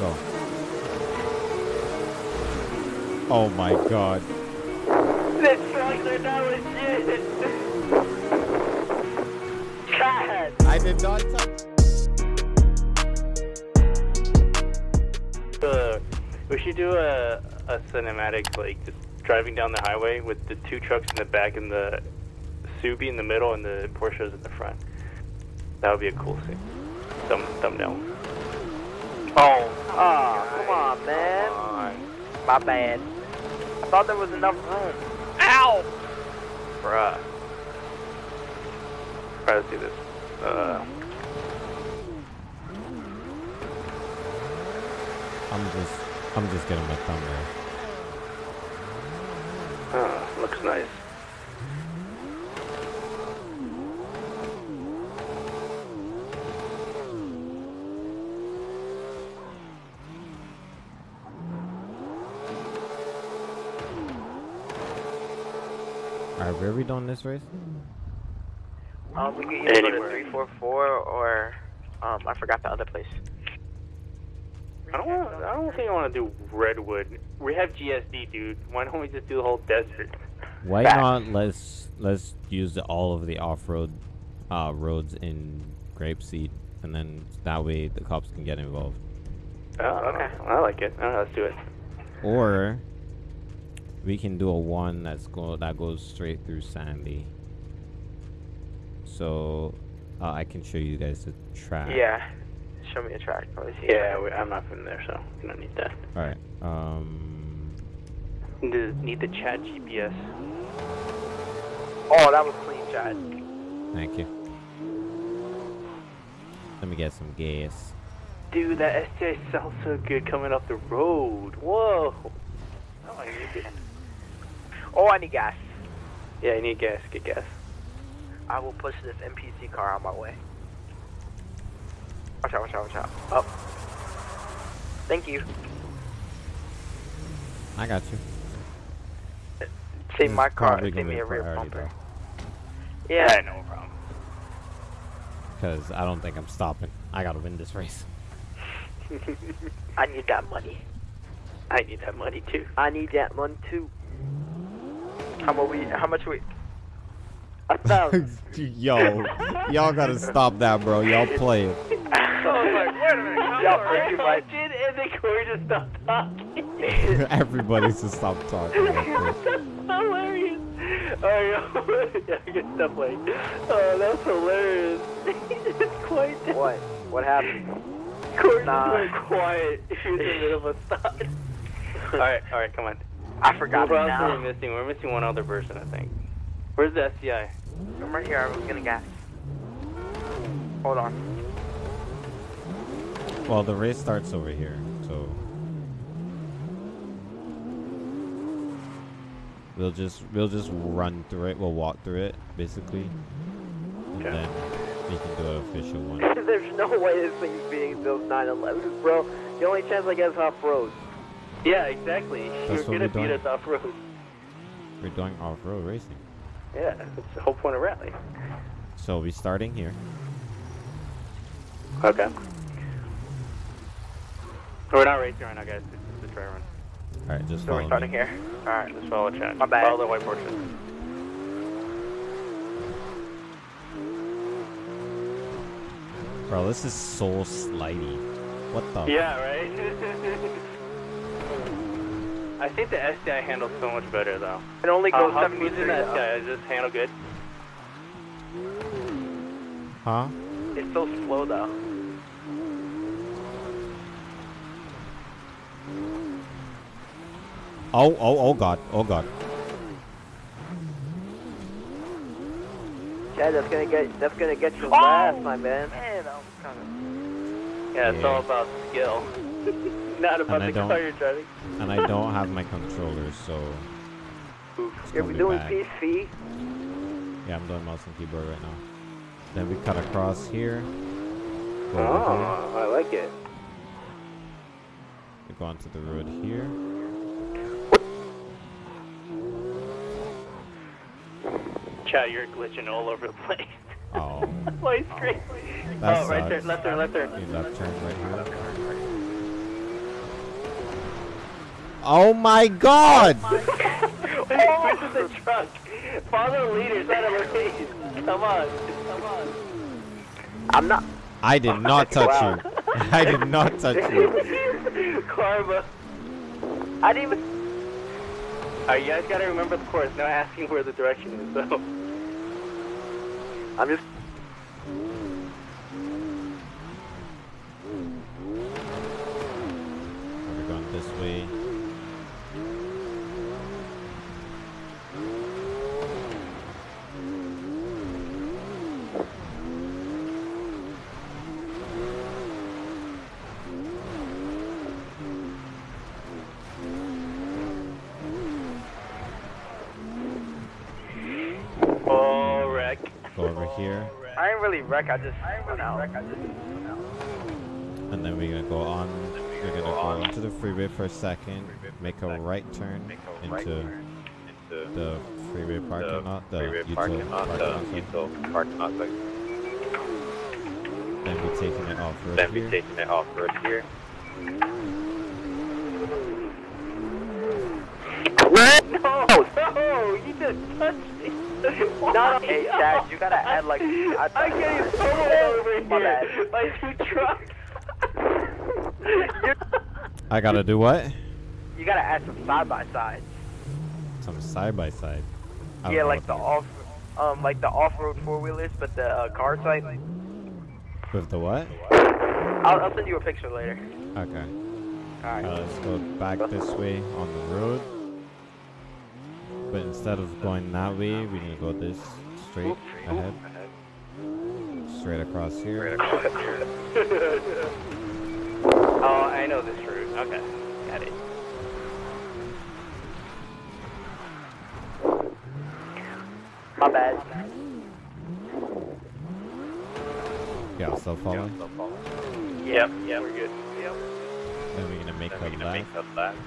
Go. Oh my god. The trucks are not legit. God. I did not touch. Uh, we should do a, a cinematic, like just driving down the highway with the two trucks in the back and the Subi in the middle and the Porsches in the front. That would be a cool scene. Thumb, thumbnail. Oh. Oh, come on, man. My bad. I thought there was enough room. Ow! Bruh. Try to see this. Uh, I'm just, I'm just getting my thumbnail. uh, looks nice. Are we doing this race? Um, we could either go to 344 or, um, I forgot the other place. I don't want. I don't think I want to do Redwood. We have GSD, dude. Why don't we just do the whole desert? Why Facts. not let's let's use the, all of the off-road uh, roads in Grapeseed, and then that way the cops can get involved. Oh, okay. I like it. Uh, let's do it. Or we can do a one that's go that goes straight through Sandy. So uh, I can show you guys the track. Yeah. Show me a track, please. Yeah, we, I'm not from there, so you don't need that. All right. Um. Need the, need the Chad GPS. Oh, that was clean, Chad. Thank you. Let me get some gas. Dude, that STI sounds so good coming up the road. Whoa. Oh, I need it. Oh, I need gas. Yeah, I need gas. Get gas. I will push this NPC car on my way. Watch out, watch out, watch out. Up. Thank you. I got you. Save This my car. probably Save gonna me be a rear bumper. bro. Yeah. no problem. Because I don't think I'm stopping. I gotta win this race. I need that money. I need that money too. I need that money too. How much we? How much we? A thousand. Yo, y'all gotta stop that, bro. Y'all play it. I was like, wait a minute. Y'all think you might- and then Corey just stopped talking. Everybody should stop talking. That's hilarious. Oh, yeah, yeah, I get stuff like, oh, that's hilarious. it's quite dead. what? What happened? Corey Nah. just went quiet. He was in the middle of a stop. all right, all right, come on. I forgot Who it else are now. we missing? We're missing one other person, I think. Where's the SCI? I'm right here. I was gonna gas. Hold on. Well, the race starts over here, so we'll just we'll just run through it. We'll walk through it, basically, and Okay. then we can do an official one. There's no way this thing's being built 911, bro. The only chance I guess off road. Yeah, exactly. That's You're gonna beat us off road. We're doing off-road racing, Yeah, that's the whole point of rally. so we're starting here. Okay. We're not racing right now, guys. It's just a try run. All right, just So follow we're me. starting here. All right, let's follow Chad. My bad. Follow the white Porsche. Bro, this is so slidey. What the? Yeah, right. I think the STI handles so much better though. It only goes how 73. smooth is the though. STI? Does this handle good? Huh? It's so slow though. Oh, oh, oh God, oh God. Chad, that's gonna get that's gonna get you Oh! last, my man. Man, that was kind of. Yeah, it's Yeah. all about skill, not about the car you're driving. And I don't have my controllers, so You're gonna doing bad. PC. Yeah, I'm doing mouse and keyboard right now. Then we cut across here. Go Oh, I like it. We go onto the road here. Chad, you're glitching all over the place. Oh, My screen. That oh, right there, left there, left turn. you left turn right here. Oh my god! Wait, where's the truck? Follow the leaders out of the race. Come on. Come on. I'm not. I did not touch Wow. you. I did not touch you. Karma. I didn't even. Alright, you guys gotta remember the course, not asking where the direction is, though. I'm just. We're going this way. I ain't really wreck. I just. I ain't really wreck. I just. And then we're gonna go on. We're gonna go onto the freeway for a second. Make a right turn into the freeway parking lot. The util parking lot. sorry. Then we're taking it off road Then we here. taking it off road here. No, no, you just touched me. No, no, hey, you gotta add like. I, I can't even pull over My here. bad. My two trucks. you, I gotta do what? you gotta add some side by sides. Some side by side. I Yeah, like the that off, um, like the off-road four-wheelers, but the uh, car type. is. With the what? I'll, I'll send you a picture later. Okay. Alright. Uh, let's go back this way on the road. But instead of going that way, we need to go this straight ahead. Straight across here. Oh, I know this route. Okay, got it. My bad. Yeah, I'll still follow. Yep, yep, we're good. Yep. Then we're gonna make Then a we're gonna left. make a left.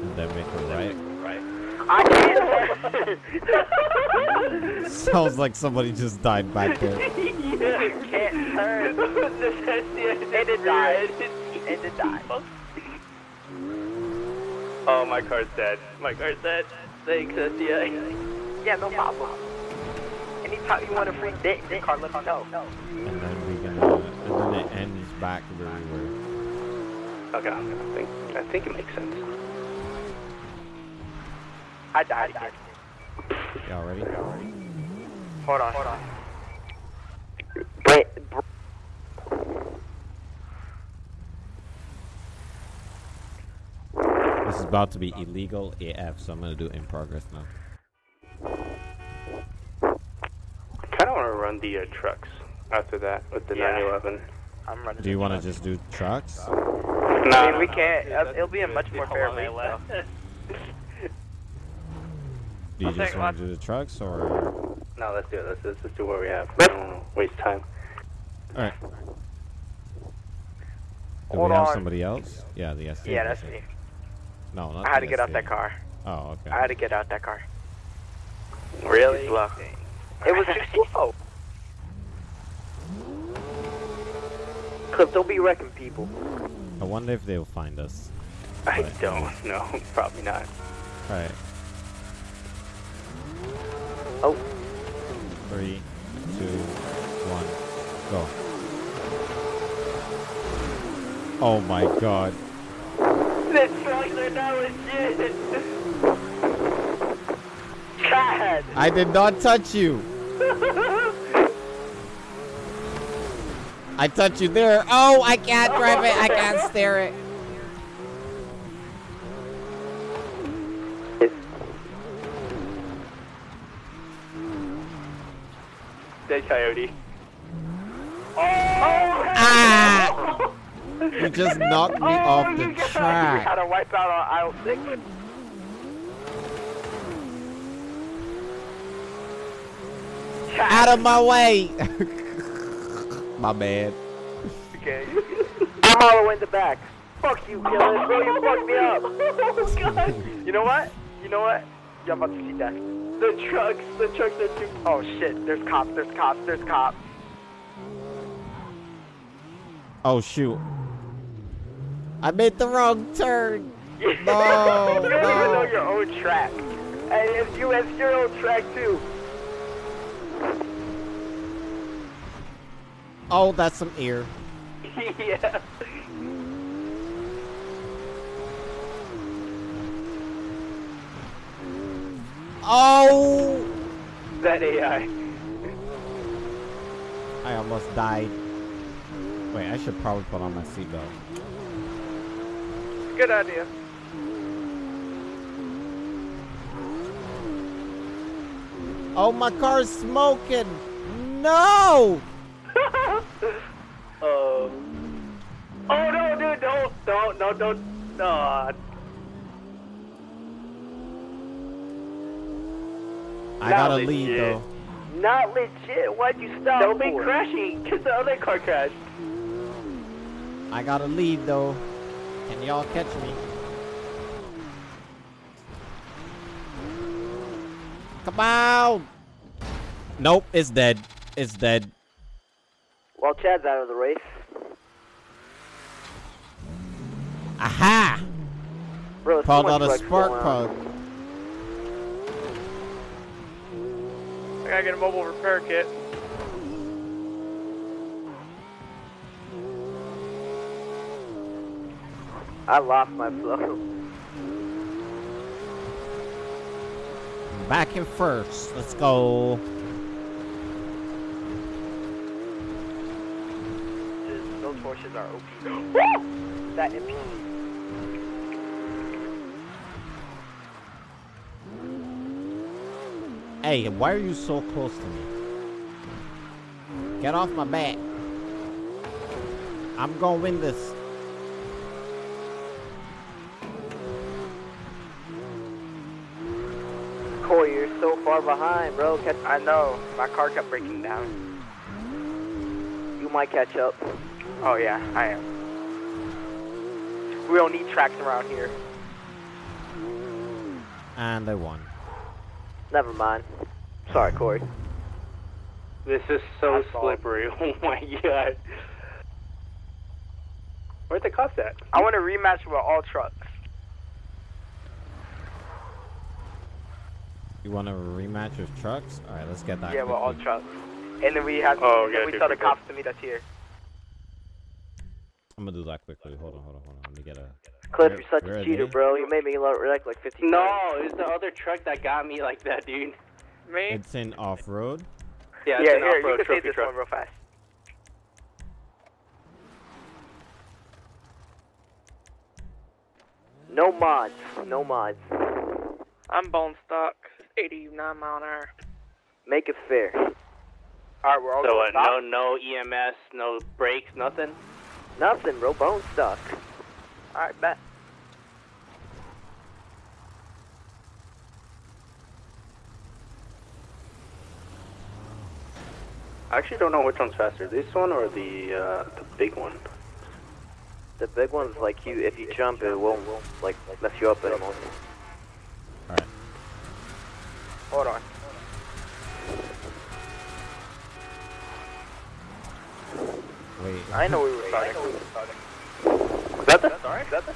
And then make a right. Right. I can't. Sounds like somebody just died back there. yeah, can't turn. and it died. And it died. Oh, my car's dead. My car's dead. Thanks, SDA. Yeah, no problem. Anytime you want a free dick, the car let me know. And then we're gonna. And then it ends back where we were. Okay, I think, I think it makes sense. I died again. Y'all ready? Hold on. Hold on. Wait, br- This is about to be illegal AF, so I'm gonna do it in progress now. I kind of want to run the uh, trucks after that with the Yeah. 911. I'm running. Do you want to just do trucks? No, I mean, we can't. uh, It'll be a much more fair race, though. Do you I'll just want to do the trucks or? No, let's do it. Let's, let's just do what we have. I don't wanna waste time. All right. Do Hold we have on. somebody else? Yeah, the SC. Yeah, that's me. No, not I had the to get out that car. Oh, okay. I had to get out that car. Really? Too. It was too slow. Cause they'll be wrecking people. I wonder if they'll find us. I But- don't know. Probably not. All right. Oh. Three, two, one, go. Oh my god. The trucks are not legit. God. I did not touch you. I touched you there. Oh, I can't drive it. I can't steer it. Dead coyote. Ah! You just knocked me off the You gotta track. wipe out on aisle six. Out of my way. my bad. Okay. I'm all the way in the back. Fuck you, killer. Bro, you fucked me up. Oh, God. You know what? You know what? You're about to see that. The trucks, the trucks are too... Oh, shit. There's cops, there's cops, there's cops. Oh shoot. I made the wrong turn. you No, don't even no. know your own track. And it's you it's your own track too. Oh, that's some ear. yeah. Oh! That AI. I almost died. Wait, I should probably put on my seatbelt. Good idea. Oh, my car's smoking! No! Oh. Oh no, dude! Don't, don't, no, don't. No. I got a Not lead though. Not legit. Why'd you stop? Don't be crashing, cause the other car crashed. I got a lead though. Can y'all catch me? Come on! Nope, it's dead. It's dead. Well, Chad's out of the race. Aha! Bro, Called out a spark going on. plug. I gotta get a mobile repair kit. I lost my flow. Back in first. Let's go. Those horses are OP. That MP. Hey, why are you so close to me? Get off my back. I'm gonna win this. Corey, you're so far behind, bro. Catch I know. My car kept breaking down. You might catch up. Oh yeah, I am. We don't need tracks around here. And I won. Never mind. Sorry, Corey. This is so I slippery. Oh my god. Where'd the cops at? I want a rematch with all trucks. You want a rematch with trucks? All right, let's get that. yeah, with all trucks. And then we have Oh, then yeah, we good, tell the good, good. cops to meet us here. I'm gonna do that quickly. Hold on, hold on, hold on. Let me get a. Cliff, Where- you're such where a cheater, they? bro. You made me look like like 15 No, times. it was the other truck that got me like that, dude. Me? It's in off road. Yeah, Yeah, an here, you off-road can say trophy this truck. one real fast. No mods. No mods. I'm bone stock. 89 mile an hour. Make it fair. Alright, we're all So going what? Uh, no, no EMS, no brakes, nothing. Nothing, bro. Bone stuck. Alright, bet. I actually don't know which one's faster, this one or the uh, the big one. The big one's like you. If you jump, it won't like mess you up anymore. All right. Hold on. Wait. I know we were starting. Is that the? Sorry. Is that the?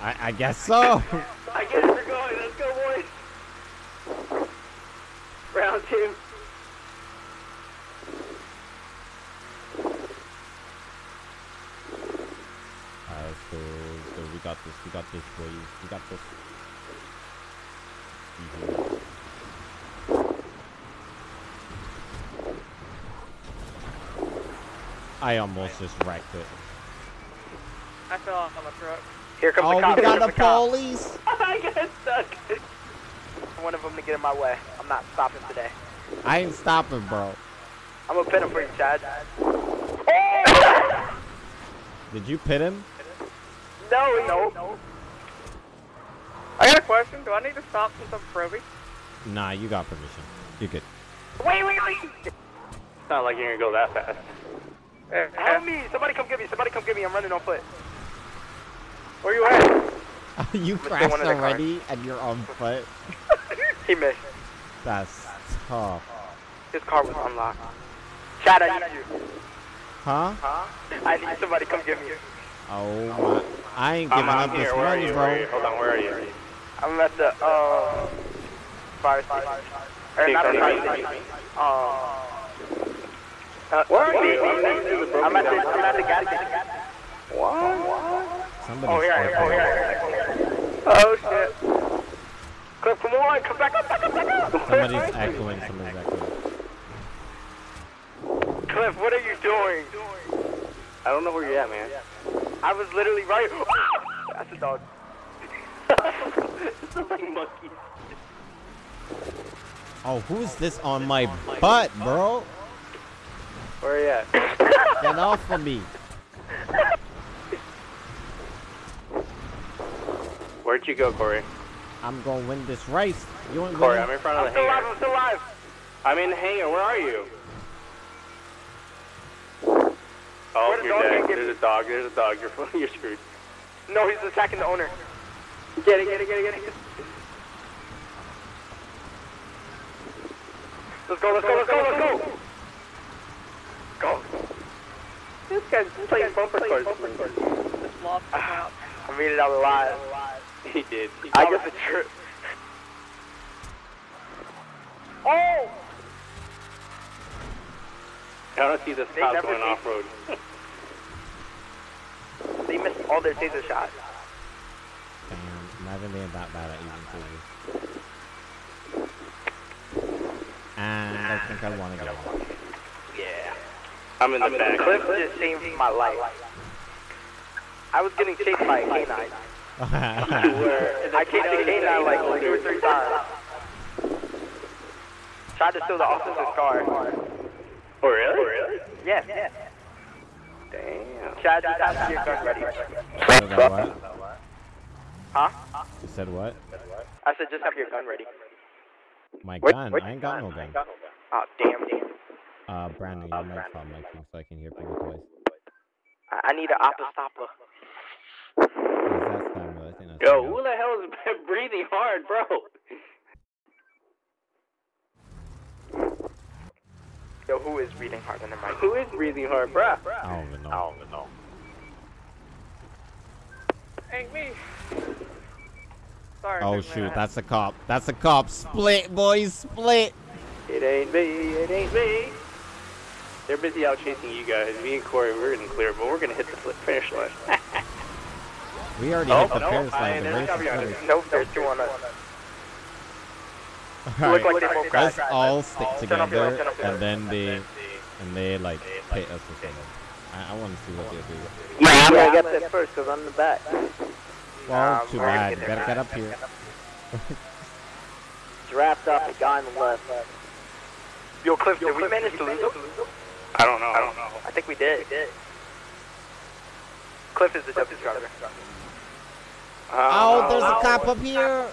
I, I guess so. I guess we're going. Let's go, boys. Round two. Alright, so, so we got this. We got this, boys. We got this. Mhm. I almost just wrecked it. I fell off on the truck. Here comes Oh, the cop. we got the the cop. police. I got stuck. One of them to get in my way. I'm not stopping today. I ain't stopping, bro. I'm gonna pin him for you, Chad. Did you pit him? No, no. no. I got a question. Do I need to stop since I'm Proby? Nah, you got permission. You good. Wait, wait, wait. It's not like you're gonna go that fast. Eh, Help me. Somebody come get me. Somebody come get me. I'm running on foot. Where you at? you stay crashed one of the cars. already and you're on foot. He missed. That's tough. His car was unlocked. Chad, I need you. Huh? I need somebody come get me. Oh my. I ain't I'm giving up here. this Where money, you? Where are you? bro. Hold on. Where are you? I'm at the uh fire station. Or Hey, not the fire station. Uh, Uh, where are you? I'm next the I'm at the I'm at the gas station. Somebody's Oh here, oh echoing. here. Oh shit. Cliff, come on, come back up, back up, back up. Somebody's echoing. Somebody's echoing. Cliff, what are you doing? I don't know where you're at, man. I was literally right. That's a dog. it's like monkey. Oh, who's this on my butt, bro? Where are you at? Get off of me. Where'd you go, Corey? I'm gonna win this race. You ain't Corey, winning. I'm in front I'm of the still alive. I'm still alive. I'm in the hangar. Where are you? Oh, Where you're dog dead. There's a dog. There's a dog. You're you're screwed. No, he's attacking the owner. Get it, get it, get it, get it. Let's go, let's go, let's go, let's go. Go. This guy's playing bumper cars. Just lost the. Ah, I made it out alive. He did. He I got guess it's true. Oh! I don't see this They cop going off road. They missed all their taser shots. Damn, imagine being that bad at using scissors. And I think I want to go. Yeah. I'm in the back. Cliff just saved my life. I was getting chased by a canine. I chased the canine like two or three times. Tried to steal the officer's car. Oh, really? really? Yes, yes. Damn. Chad, just have your gun ready. Said what? Huh? You said what? I said just have your gun ready. My What- gun? what- I ain't got no gun. Oh, damn, damn. Uh, Brandon, you might stop my thing so I can hear people twice. I I need an apostopla. What does that stand? I think that's Yo, enough. who the hell is breathing hard, bro? Yo, who is reading harder than Mike? Who is breathing hard, bro? I don't even know. know. Ain't me. Sorry. Oh big man, shoot, that's a cop. That's a cop. Split, boys, split. It ain't me. It ain't me. They're busy out chasing you guys. Me and Corey, we're in clear, but we're gonna hit the finish line. We already Oh, hit the no, finish I- line. The there's race is copy on it. finished. Nope, there's two on us. Alright, like they both let's crashed. all stick Turn off your light, together, turn off your and light. then they, and they like pit us or something. I, I want to see what they do. Yeah, I'm gonna get there first because I'm the back. Well, Um, too we're gonna bad. get You there gotta get up here. Draft up the guy on the left. Yo, Cliff, did we manage to lose him? I don't know. I don't know. I think we did. We did. Cliff is the deputy driver. Oh, oh there's a oh, cop up here.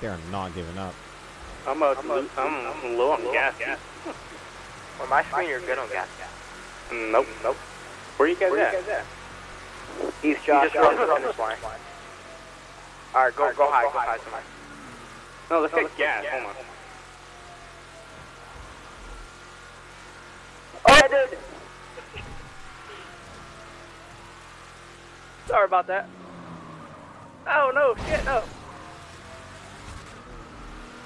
They're not giving up. I'm, a, I'm, I'm low on gas. On my screen, you're good on gas. Mm, nope, nope. Where you guys Where at? He's Josh. He just runs on this line. Alright, go, go high, go high, somewhere. No, let's get gas. Hold on. Oh, I did! Sorry about that. Oh no, shit, no.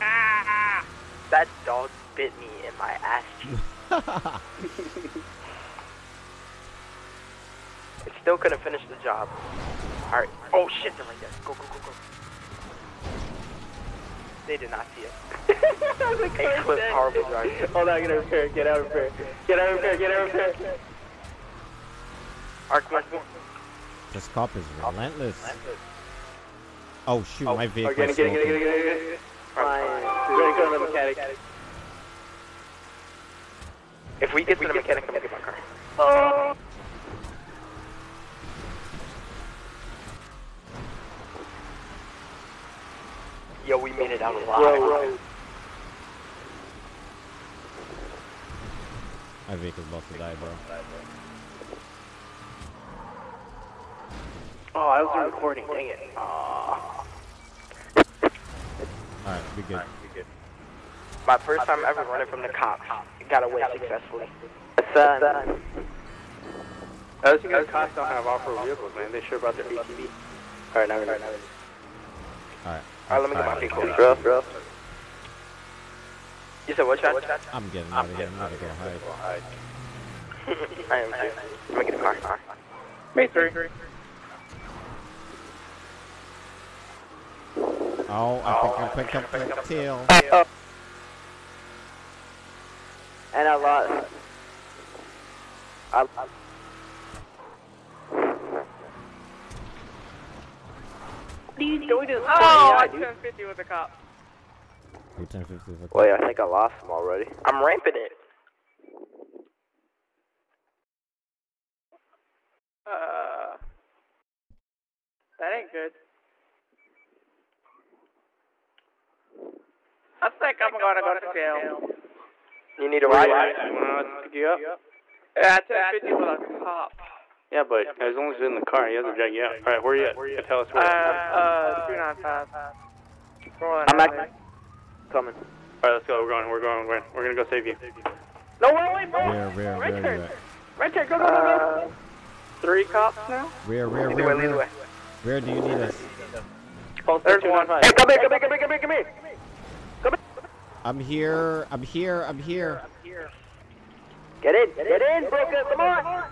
Ah! That dog bit me in my ass cheek. It still couldn't finish the job. Alright. Oh shit, they're right there. Go, go, go, go. They did not see it. hey, Cliff, horrible driver. Hold on, get out of repair. Get out of repair. Get out of repair. Get out of repair. Arc, Arc, This cop is relentless. Oh shoot, oh. my Oh, vehicle get it, is get it, get it, smoking. get it, get it, get it. Fine. We're gonna go to the mechanic. If we get to the mechanic, I'm gonna get my car. Oh. Yo, we made it out alive. My vehicle's about to die, bro. Oh, I was recording. Dang it. Ah. Alright, we good. My first time ever running from the cops. Got away successfully. What's that? I was thinking cops don't have off-road vehicles, man. They sure about their ATV. Alright, now we're Alright. Alright, let me get my Alright. vehicle. Bro, bro. You said what, Chad? I'm getting out of here. I'm gonna go hide. I am too. Let me get a car. Me three. Oh, I think I picked up the tail. And I lost. I, what are you doing to the Oh, I dude? 1050 with a cop. Who 1050 is Wait, I think I lost him already. I'm ramping it. Uh, that ain't good. I think I'm gonna go to jail. You need a ride? You want to pick you up? Yeah, 1050 with a cop. Yeah, but as long as you're in the car, he has to drag you out. Alright, where are you at? You tell us Uh, where. uh, 295. Rolling I'm Highway. back. Coming. Alright, let's go. We're going. We're going. We're, we're gonna go save you. No, wait, wait, bro. Where, where, Right where there. you at? Right there. Go, go, go, go. Uh, three cops now? Where, where, Either where, way, either where? way. Where do you need us? There's one. Hey, come here, come here, come here, come here, come here. I'm here. I'm here. I'm here. Get in, get in, bro. Get- Come on.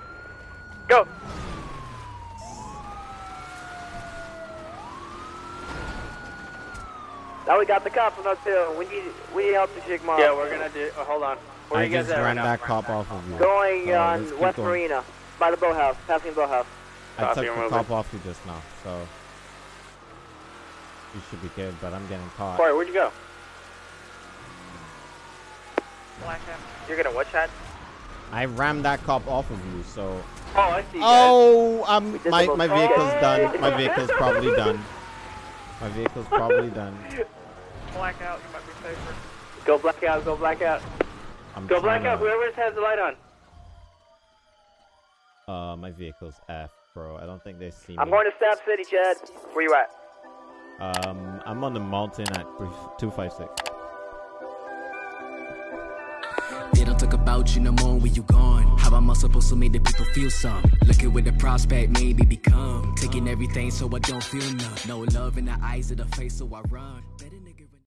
Go. Now we got the cops on our tail. We need, we need help to shake mom. Yeah, we're gonna do. Oh, hold on. Where I you guys just at right ran now? that cop off of you. Going So on West going. Marina, by the boathouse, passing the boathouse. I took the moving. cop off you just now, so you should be good. But I'm getting caught. Corey, where'd you go? Blackout. You're gonna what, Chad? I rammed that cop off of you, so. Oh, I see. Oh, um, We did my my vehicle's Oh! done. My vehicle's probably done. My vehicle's probably done. Blackout, you might be safer. Go black out, go black out. I'm Go trying black out. to- Whoever has the light on. Uh, my vehicle's F, bro. I don't think they see me. I'm going to Stab City, Chad. Where you at? Um, I'm on the mountain at 256. About you no more when you gone. How am I supposed to make the people feel some? Looking with the prospect, maybe become. Taking everything so I don't feel none. No love in the eyes of the face, so I run.